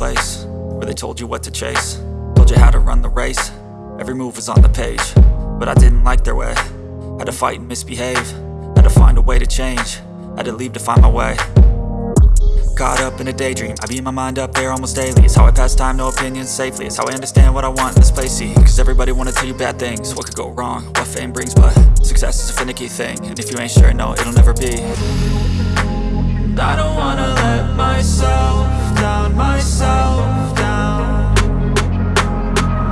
place Where they told you what to chase. Told you how to run the race. Every move was on the page But I didn't like their way. Had to fight and misbehave. Had to find a way to change. Had to leave to find my way. Caught up in a daydream. I beat my mind up there almost daily. It's how I pass time, no opinions safely. It's how I understand what I want in this place, see Cause everybody wanna tell you bad things. What could go wrong, what fame brings But success is a finicky thing. And if you ain't sure, no, it'll never be I don't wanna let myself down, myself down.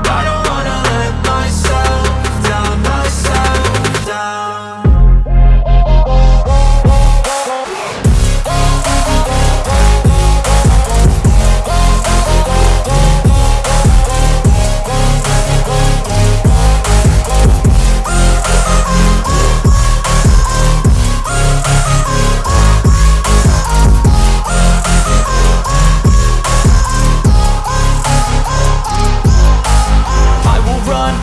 I don't wanna let myself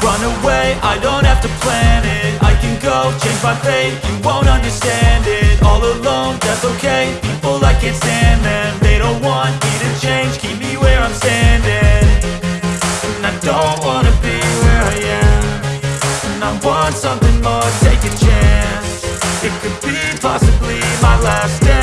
run, away, I don't have to plan it. I can go, change my fate, you won't understand it. All alone, that's okay, people I can't stand them They don't want me to change, keep me where I'm standing. And I don't wanna be where I am. And I want something more, take a chance. It could be possibly my last dance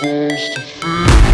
supposed to feel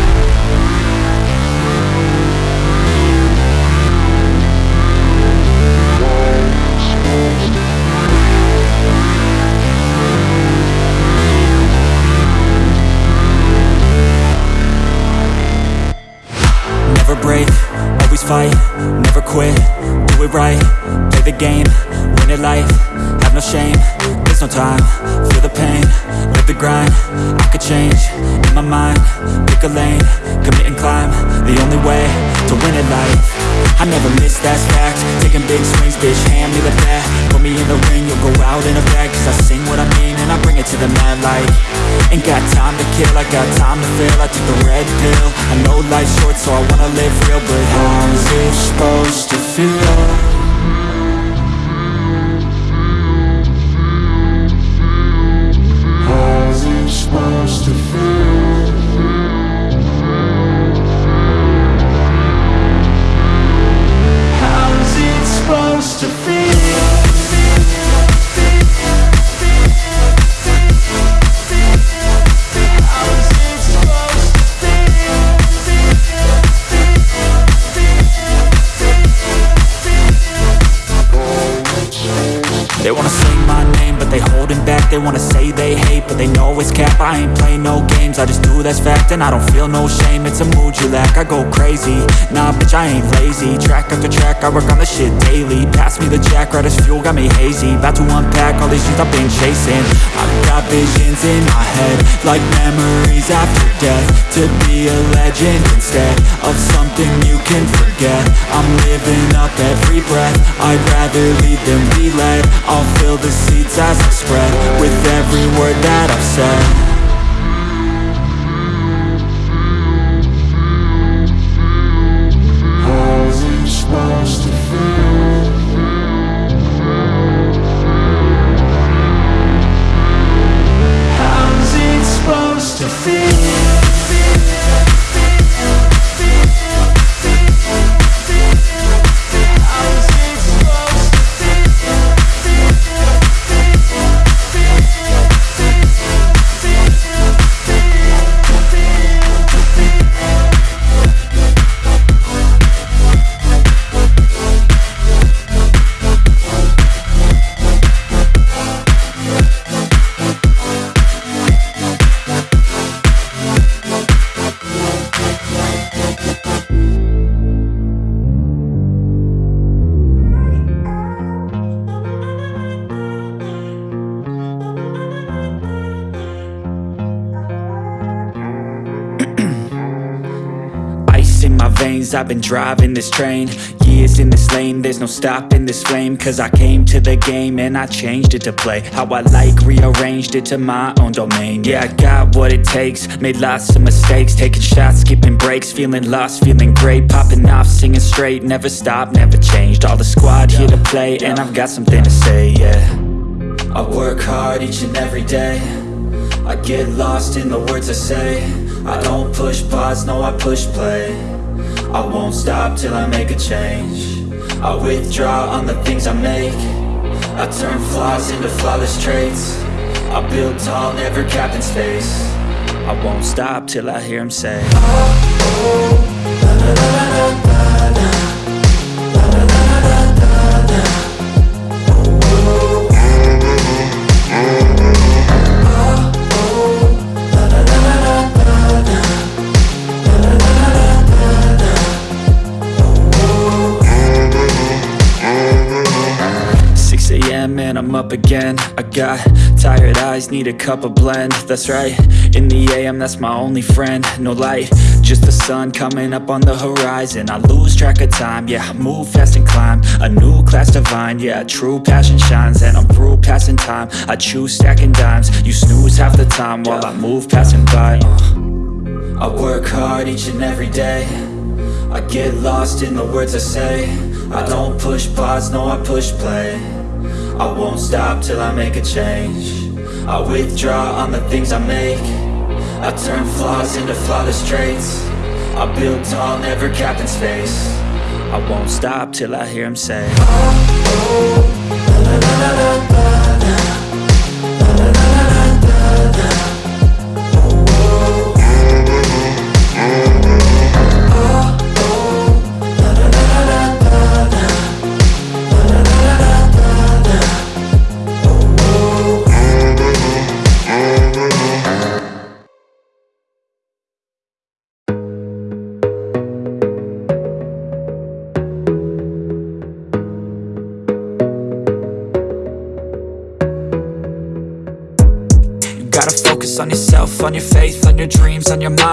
And I don't feel no shame, it's a mood you lack. I go crazy, nah bitch I ain't lazy. Track after track, I work on the shit daily. Pass me the jack, right as fuel, got me hazy. About to unpack all these things I've been chasing. I've got visions in my head Like memories after death. To be a legend instead Of something you can forget. I'm living up every breath. I'd rather lead than be led I'll fill the seats as I spread With every word that I've said I've been driving this train Years in this lane. There's no stopping this flame Cause I came to the game And I changed it to play. How I like Rearranged it to my own domain. Yeah, I got what it takes. Made lots of mistakes. Taking shots, skipping breaks Feeling lost, feeling great. Popping off, singing straight. Never stopped, never changed. All the squad here to play And I've got something to say, yeah. I work hard each and every day. I get lost in the words I say. I don't push pause, no I push play I won't stop till I make a change. I withdraw on the things I make. I turn flaws into flawless traits. I build tall, never capped in space. I won't stop till I hear him say. oh, and I'm up again. I got tired eyes, need a cup of blend. That's right, in the AM that's my only friend. No light, just the sun coming up on the horizon. I lose track of time, yeah, I move fast and climb. A new class divine, yeah, true passion shines. And I'm through passing time, I choose stacking dimes. You snooze half the time while I move passing by. Uh. I work hard each and every day. I get lost in the words I say. I don't push pause, no I push play I won't stop till I make a change. I withdraw on the things I make. I turn flaws into flawless traits. I build tall, never capped in space. I won't stop till I hear him say oh, oh,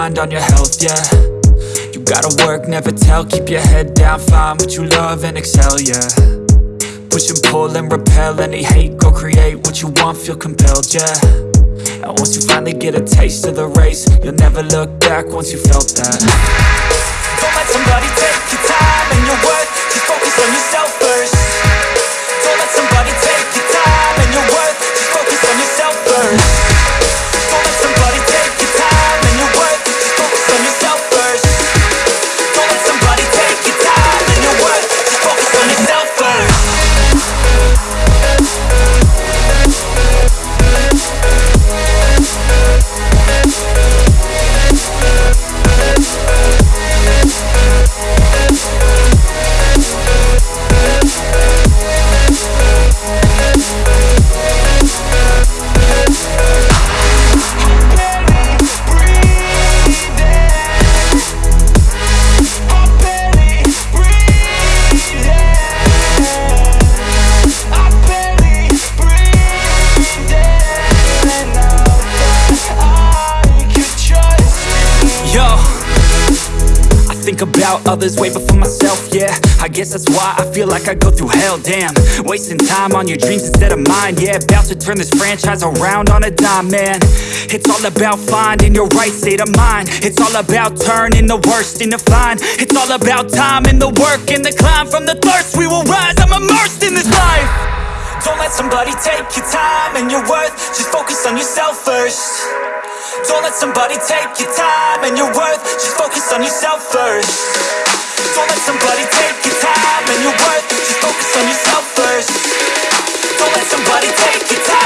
mind, on your health, yeah. You gotta work, never tell, keep your head down, find what you love and excel, yeah. Push and pull and repel any hate, go create what you want, feel compelled, yeah. And once you finally get a taste of the race, you'll never look back once you felt that. Don't let somebody take your time and your worth, just focus on yourself others way before myself, yeah. I guess that's why I feel like I go through hell, damn. Wasting time on your dreams instead of mine, yeah. About to turn this franchise around on a dime, man. It's all about finding your right state of mind. It's all about turning the worst into fine. It's all about time and the work and the climb. From the thirst we will rise, I'm immersed in this life. Don't let somebody take your time and your worth. Just focus on yourself first don't let somebody take your time and your worth. Just focus on yourself first. Don't let somebody take your time and your worth. Just focus on yourself first. Don't let somebody take your time.